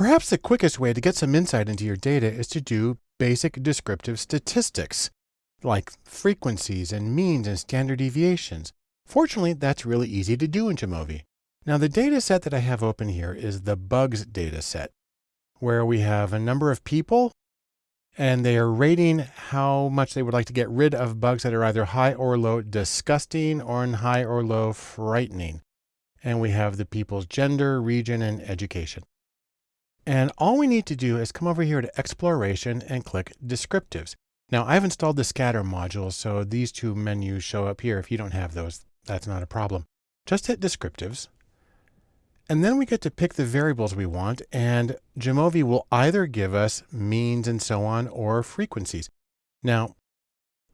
Perhaps the quickest way to get some insight into your data is to do basic descriptive statistics, like frequencies and means and standard deviations. Fortunately, that's really easy to do in Jamovi. Now the data set that I have open here is the bugs data set, where we have a number of people and they are rating how much they would like to get rid of bugs that are either high or low disgusting or in high or low frightening. And we have the people's gender, region, and education. And all we need to do is come over here to exploration and click descriptives. Now I've installed the scatter module, so these two menus show up here. If you don't have those, that's not a problem. Just hit descriptives. And then we get to pick the variables we want and Jamovi will either give us means and so on or frequencies. Now,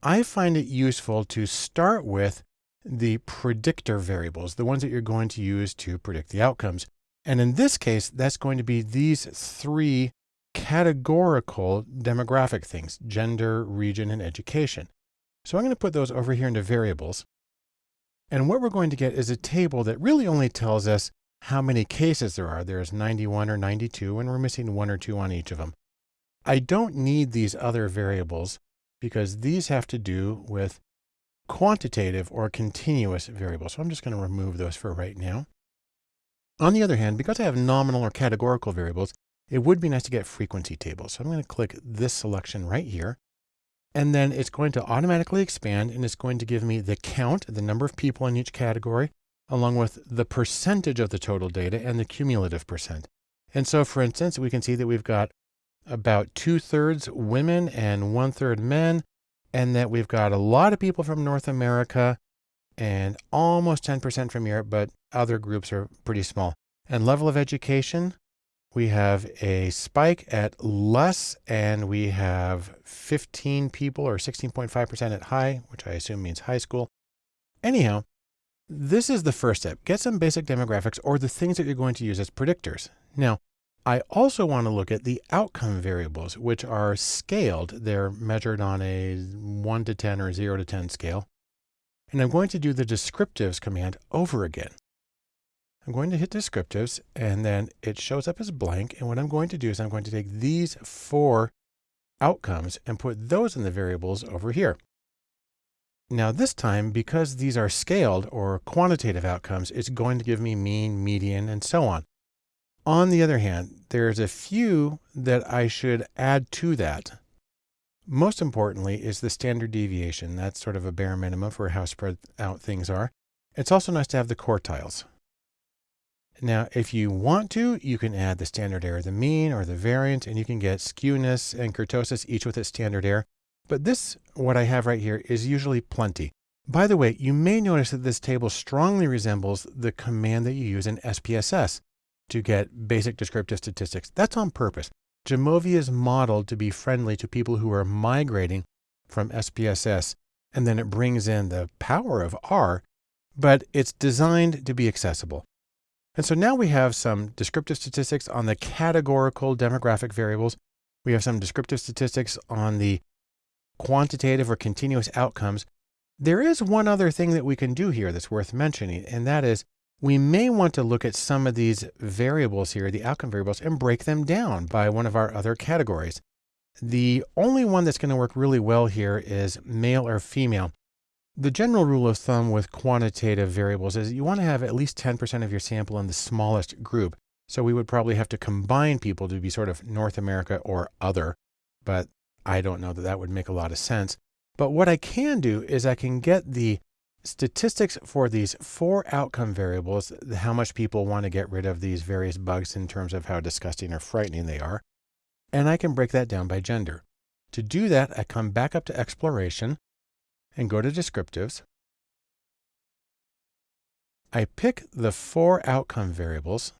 I find it useful to start with the predictor variables, the ones that you're going to use to predict the outcomes. And in this case, that's going to be these three categorical demographic things, gender, region, and education. So I'm going to put those over here into variables. And what we're going to get is a table that really only tells us how many cases there are. There's 91 or 92, and we're missing one or two on each of them. I don't need these other variables because these have to do with quantitative or continuous variables. So I'm just going to remove those for right now. On the other hand, because I have nominal or categorical variables, it would be nice to get frequency tables. So I'm going to click this selection right here. And then it's going to automatically expand and it's going to give me the count, the number of people in each category, along with the percentage of the total data and the cumulative percent. And so for instance, we can see that we've got about two thirds women and one third men, and that we've got a lot of people from North America and almost 10% from Europe, but other groups are pretty small. And level of education, we have a spike at less and we have 15 people or 16.5% at high, which I assume means high school. Anyhow, this is the first step. Get some basic demographics or the things that you're going to use as predictors. Now, I also want to look at the outcome variables, which are scaled. They're measured on a 1 to 10 or 0 to 10 scale. And I'm going to do the descriptives command over again. I'm going to hit descriptives and then it shows up as blank. And what I'm going to do is I'm going to take these four outcomes and put those in the variables over here. Now this time, because these are scaled or quantitative outcomes, it's going to give me mean, median, and so on. On the other hand, there's a few that I should add to that. Most importantly is the standard deviation. That's sort of a bare minimum for how spread out things are. It's also nice to have the quartiles. Now, if you want to, you can add the standard error, the mean or the variance, and you can get skewness and kurtosis, each with its standard error. But this, what I have right here, is usually plenty. By the way, you may notice that this table strongly resembles the command that you use in SPSS to get basic descriptive statistics. That's on purpose. Jamovi is modeled to be friendly to people who are migrating from SPSS, and then it brings in the power of R, but it's designed to be accessible. And so now we have some descriptive statistics on the categorical demographic variables. We have some descriptive statistics on the quantitative or continuous outcomes. There is one other thing that we can do here that's worth mentioning, and that is we may want to look at some of these variables here, the outcome variables, and break them down by one of our other categories. The only one that's going to work really well here is male or female. The general rule of thumb with quantitative variables is you want to have at least 10% of your sample in the smallest group. So we would probably have to combine people to be sort of North America or other, but I don't know that that would make a lot of sense. But what I can do is I can get the statistics for these four outcome variables, how much people want to get rid of these various bugs in terms of how disgusting or frightening they are. And I can break that down by gender. To do that, I come back up to exploration and go to descriptives. I pick the four outcome variables,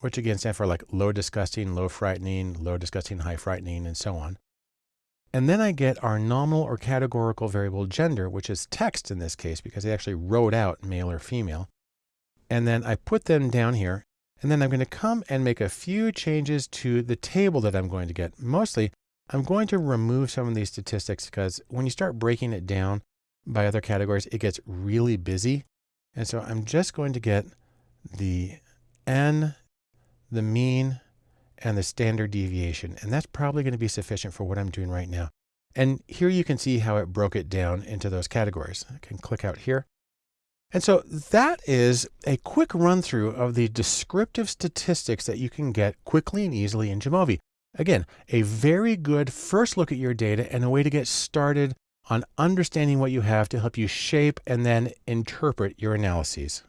which again stand for like low disgusting, low frightening, low disgusting, high frightening, and so on. And then I get our nominal or categorical variable gender, which is text in this case, because they actually wrote out male or female. And then I put them down here. And then I'm going to come and make a few changes to the table that I'm going to get. Mostly, I'm going to remove some of these statistics because when you start breaking it down by other categories, it gets really busy. And so I'm just going to get the N, the mean, and the standard deviation. And that's probably going to be sufficient for what I'm doing right now. And here you can see how it broke it down into those categories. I can click out here. And so that is a quick run through of the descriptive statistics that you can get quickly and easily in Jamovi. Again, a very good first look at your data and a way to get started on understanding what you have to help you shape and then interpret your analyses.